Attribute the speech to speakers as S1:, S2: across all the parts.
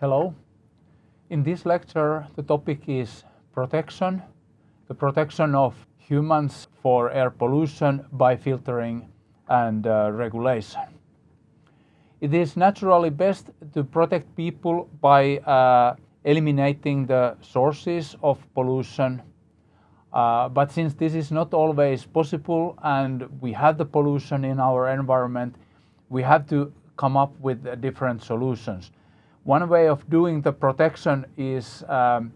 S1: Hello. In this lecture, the topic is protection, the protection of humans for air pollution by filtering and uh, regulation. It is naturally best to protect people by uh, eliminating the sources of pollution. Uh, but since this is not always possible and we have the pollution in our environment, we have to come up with different solutions. One way of doing the protection is um,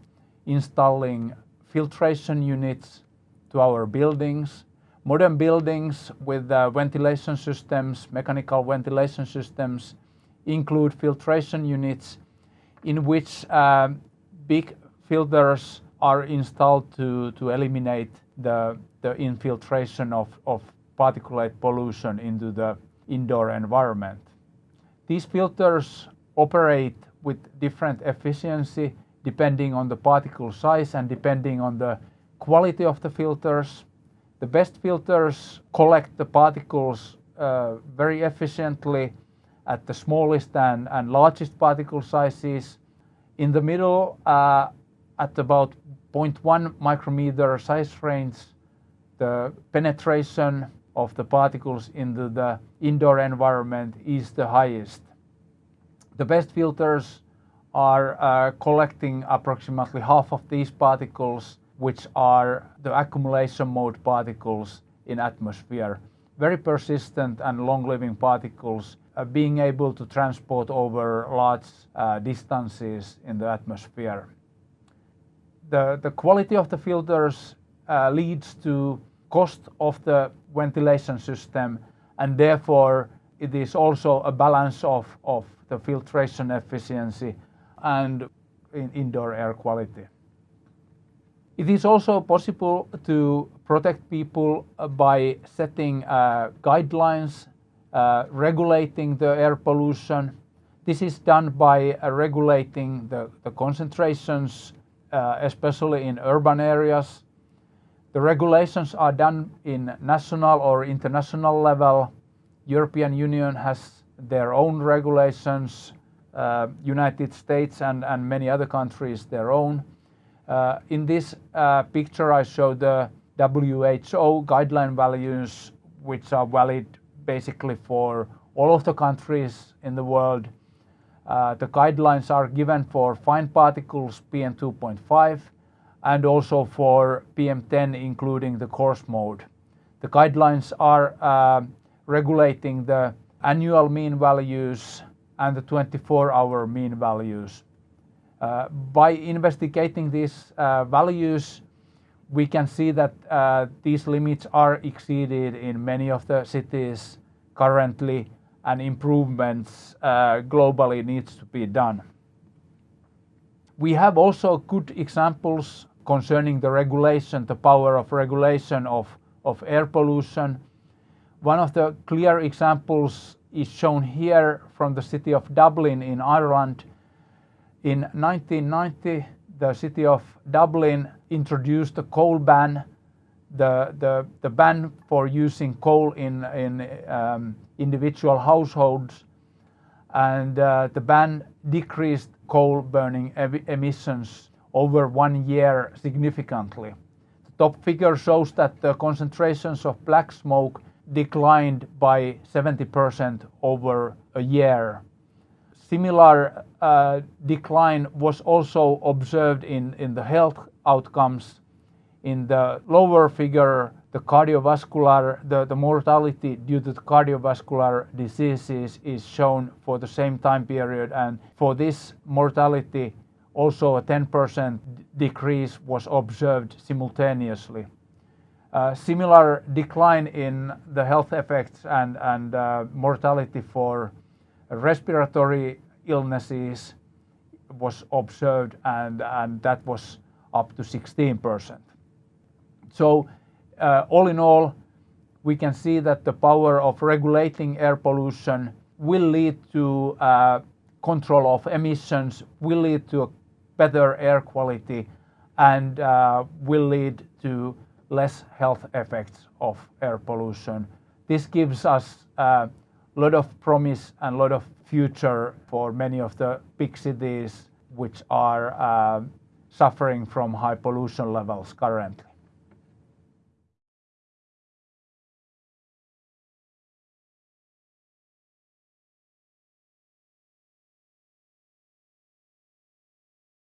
S1: installing filtration units to our buildings. Modern buildings with uh, ventilation systems, mechanical ventilation systems, include filtration units in which uh, big filters are installed to, to eliminate the, the infiltration of, of particulate pollution into the indoor environment. These filters operate with different efficiency depending on the particle size and depending on the quality of the filters. The best filters collect the particles uh, very efficiently at the smallest and, and largest particle sizes. In the middle, uh, at about 0.1 micrometer size range, the penetration of the particles into the indoor environment is the highest. The best filters are uh, collecting approximately half of these particles, which are the accumulation mode particles in atmosphere. Very persistent and long-living particles uh, being able to transport over large uh, distances in the atmosphere. The, the quality of the filters uh, leads to cost of the ventilation system and therefore it is also a balance of, of the filtration efficiency and in indoor air quality. It is also possible to protect people by setting uh, guidelines, uh, regulating the air pollution. This is done by uh, regulating the, the concentrations, uh, especially in urban areas. The regulations are done in national or international level. European Union has their own regulations, uh, United States and, and many other countries their own. Uh, in this uh, picture I show the WHO guideline values which are valid basically for all of the countries in the world. Uh, the guidelines are given for fine particles PM2.5 and also for PM10 including the coarse mode. The guidelines are uh, regulating the annual mean values and the 24-hour mean values. Uh, by investigating these uh, values, we can see that uh, these limits are exceeded in many of the cities currently and improvements uh, globally needs to be done. We have also good examples concerning the regulation, the power of regulation of, of air pollution one of the clear examples is shown here from the city of Dublin in Ireland. In 1990, the city of Dublin introduced a coal ban, the, the, the ban for using coal in, in um, individual households, and uh, the ban decreased coal burning emissions over one year significantly. The top figure shows that the concentrations of black smoke declined by 70% over a year. Similar uh, decline was also observed in, in the health outcomes. In the lower figure, the cardiovascular, the, the mortality due to cardiovascular diseases is shown for the same time period. And for this mortality, also a 10% decrease was observed simultaneously. Uh, similar decline in the health effects and, uh, mortality for respiratory illnesses was observed and, that was up to 16%. So uh, all in all, we can see that the power of regulating air pollution will lead to control of emissions, will lead to better air quality and will lead to less health effects of air pollution. This gives us a lot of promise and a lot of future for many of the big cities which are uh, suffering from high pollution levels currently.